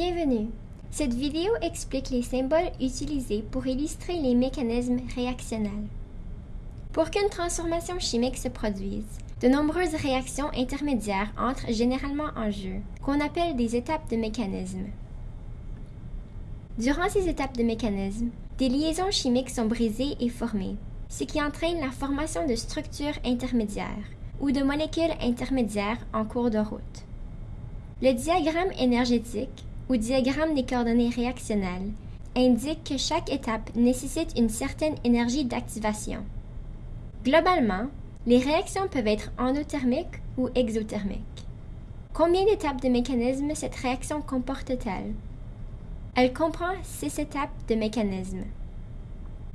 Bienvenue! Cette vidéo explique les symboles utilisés pour illustrer les mécanismes réactionnels. Pour qu'une transformation chimique se produise, de nombreuses réactions intermédiaires entrent généralement en jeu, qu'on appelle des étapes de mécanisme. Durant ces étapes de mécanisme, des liaisons chimiques sont brisées et formées, ce qui entraîne la formation de structures intermédiaires ou de molécules intermédiaires en cours de route. Le diagramme énergétique ou diagramme des coordonnées réactionnelles indique que chaque étape nécessite une certaine énergie d'activation. Globalement, les réactions peuvent être endothermiques ou exothermiques. Combien d'étapes de mécanisme cette réaction comporte-t-elle? Elle comprend six étapes de mécanisme.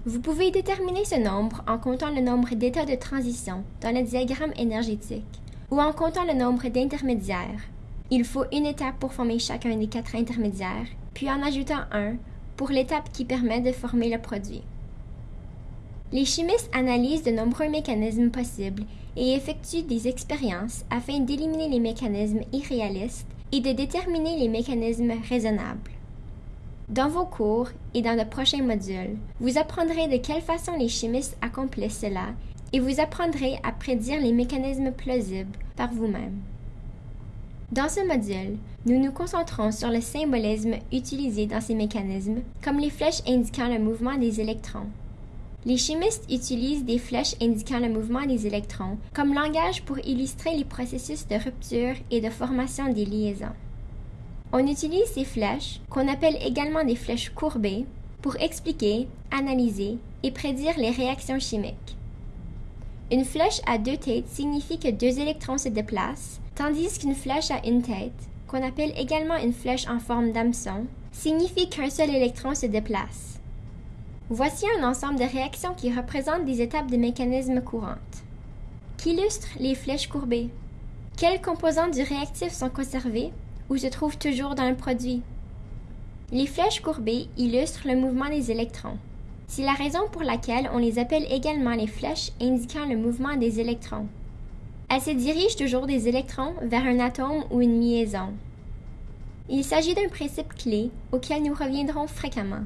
Vous pouvez déterminer ce nombre en comptant le nombre d'états de transition dans le diagramme énergétique ou en comptant le nombre d'intermédiaires il faut une étape pour former chacun des quatre intermédiaires, puis en ajoutant un pour l'étape qui permet de former le produit. Les chimistes analysent de nombreux mécanismes possibles et effectuent des expériences afin d'éliminer les mécanismes irréalistes et de déterminer les mécanismes raisonnables. Dans vos cours et dans de prochains modules, vous apprendrez de quelle façon les chimistes accomplissent cela et vous apprendrez à prédire les mécanismes plausibles par vous-même. Dans ce module, nous nous concentrons sur le symbolisme utilisé dans ces mécanismes, comme les flèches indiquant le mouvement des électrons. Les chimistes utilisent des flèches indiquant le mouvement des électrons comme langage pour illustrer les processus de rupture et de formation des liaisons. On utilise ces flèches, qu'on appelle également des flèches courbées, pour expliquer, analyser et prédire les réactions chimiques. Une flèche à deux têtes signifie que deux électrons se déplacent, tandis qu'une flèche à une tête, qu'on appelle également une flèche en forme d'hameçon, signifie qu'un seul électron se déplace. Voici un ensemble de réactions qui représentent des étapes de mécanismes courantes. Qu'illustrent les flèches courbées? Quels composants du réactif sont conservés ou se trouvent toujours dans le produit? Les flèches courbées illustrent le mouvement des électrons. C'est la raison pour laquelle on les appelle également les flèches indiquant le mouvement des électrons. Elles se dirigent toujours des électrons vers un atome ou une liaison. Il s'agit d'un principe clé auquel nous reviendrons fréquemment.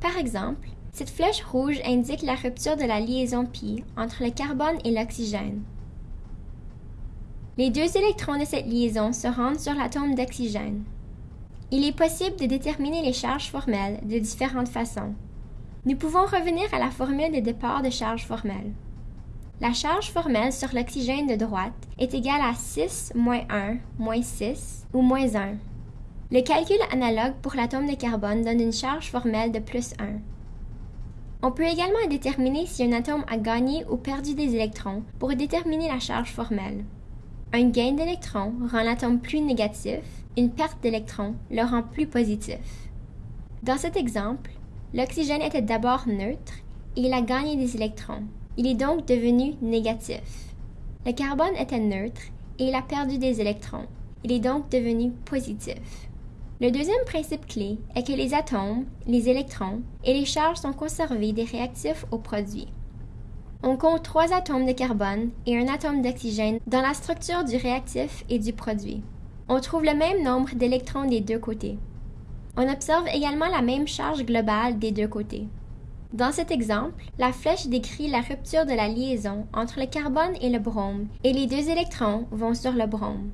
Par exemple, cette flèche rouge indique la rupture de la liaison pi entre le carbone et l'oxygène. Les deux électrons de cette liaison se rendent sur l'atome d'oxygène. Il est possible de déterminer les charges formelles de différentes façons. Nous pouvons revenir à la formule de départ de charge formelle. La charge formelle sur l'oxygène de droite est égale à 6 moins 1 moins 6 ou moins 1. Le calcul analogue pour l'atome de carbone donne une charge formelle de plus 1. On peut également déterminer si un atome a gagné ou perdu des électrons pour déterminer la charge formelle. Un gain d'électrons rend l'atome plus négatif, une perte d'électrons le rend plus positif. Dans cet exemple, l'oxygène était d'abord neutre et il a gagné des électrons. Il est donc devenu négatif. Le carbone était neutre et il a perdu des électrons. Il est donc devenu positif. Le deuxième principe clé est que les atomes, les électrons et les charges sont conservés des réactifs au produit. On compte trois atomes de carbone et un atome d'oxygène dans la structure du réactif et du produit. On trouve le même nombre d'électrons des deux côtés. On observe également la même charge globale des deux côtés. Dans cet exemple, la flèche décrit la rupture de la liaison entre le carbone et le brome, et les deux électrons vont sur le brome.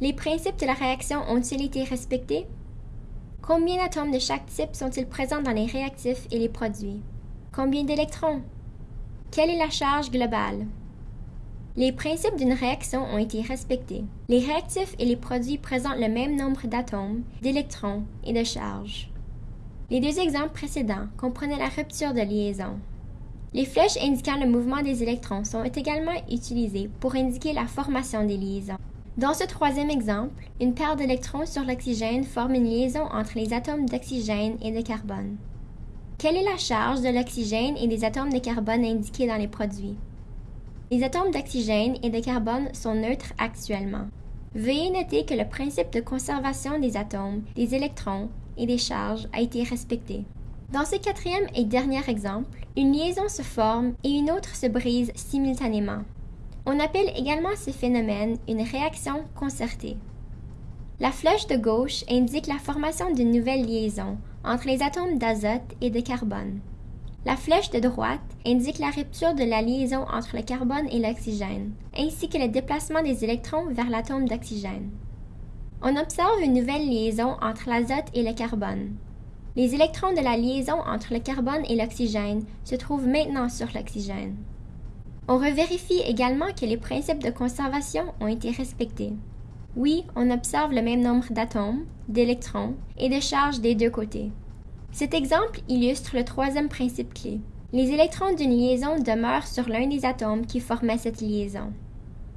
Les principes de la réaction ont-ils été respectés? Combien d'atomes de chaque type sont-ils présents dans les réactifs et les produits? Combien d'électrons? Quelle est la charge globale? Les principes d'une réaction ont été respectés. Les réactifs et les produits présentent le même nombre d'atomes, d'électrons et de charges. Les deux exemples précédents comprenaient la rupture de liaison. Les flèches indiquant le mouvement des électrons sont également utilisées pour indiquer la formation des liaisons. Dans ce troisième exemple, une paire d'électrons sur l'oxygène forme une liaison entre les atomes d'oxygène et de carbone. Quelle est la charge de l'oxygène et des atomes de carbone indiqués dans les produits? Les atomes d'oxygène et de carbone sont neutres actuellement. Veuillez noter que le principe de conservation des atomes, des électrons et des charges a été respecté. Dans ce quatrième et dernier exemple, une liaison se forme et une autre se brise simultanément. On appelle également ce phénomène une réaction concertée. La flèche de gauche indique la formation d'une nouvelle liaison entre les atomes d'azote et de carbone. La flèche de droite indique la rupture de la liaison entre le carbone et l'oxygène, ainsi que le déplacement des électrons vers l'atome d'oxygène. On observe une nouvelle liaison entre l'azote et le carbone. Les électrons de la liaison entre le carbone et l'oxygène se trouvent maintenant sur l'oxygène. On revérifie également que les principes de conservation ont été respectés. Oui, on observe le même nombre d'atomes, d'électrons et de charges des deux côtés. Cet exemple illustre le troisième principe clé. Les électrons d'une liaison demeurent sur l'un des atomes qui formaient cette liaison.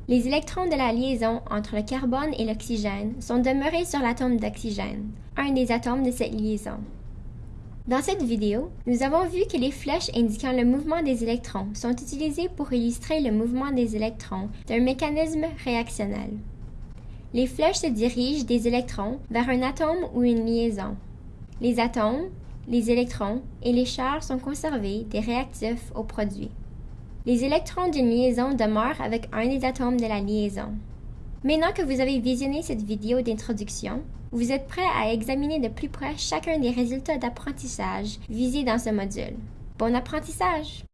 Les électrons de la liaison entre le carbone et l'oxygène sont demeurés sur l'atome d'oxygène, un des atomes de cette liaison. Dans cette vidéo, nous avons vu que les flèches indiquant le mouvement des électrons sont utilisées pour illustrer le mouvement des électrons d'un mécanisme réactionnel. Les flèches se dirigent des électrons vers un atome ou une liaison. Les atomes, les électrons et les charges sont conservés des réactifs au produit. Les électrons d'une liaison demeurent avec un des atomes de la liaison. Maintenant que vous avez visionné cette vidéo d'introduction, vous êtes prêt à examiner de plus près chacun des résultats d'apprentissage visés dans ce module. Bon apprentissage!